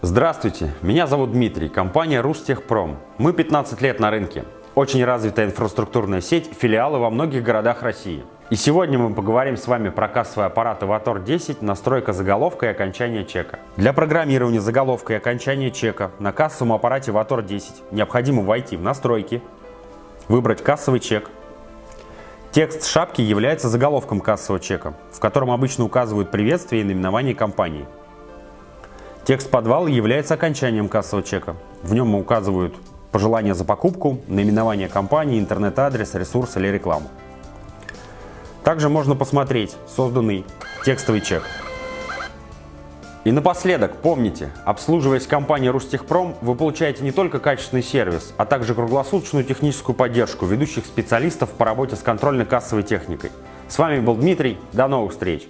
Здравствуйте, меня зовут Дмитрий, компания Рустехпром. Мы 15 лет на рынке. Очень развитая инфраструктурная сеть, филиалы во многих городах России. И сегодня мы поговорим с вами про кассовый аппарат Avatar 10, настройка заголовка и окончания чека. Для программирования заголовка и окончания чека на кассовом аппарате Avatar 10 необходимо войти в настройки, выбрать кассовый чек. Текст шапки является заголовком кассового чека, в котором обычно указывают приветствие и наименование компании. Текст подвала является окончанием кассового чека. В нем указывают пожелания за покупку, наименование компании, интернет-адрес, ресурс или рекламу. Также можно посмотреть созданный текстовый чек. И напоследок, помните, обслуживаясь компанией Рустехпром, вы получаете не только качественный сервис, а также круглосуточную техническую поддержку ведущих специалистов по работе с контрольно-кассовой техникой. С вами был Дмитрий, до новых встреч!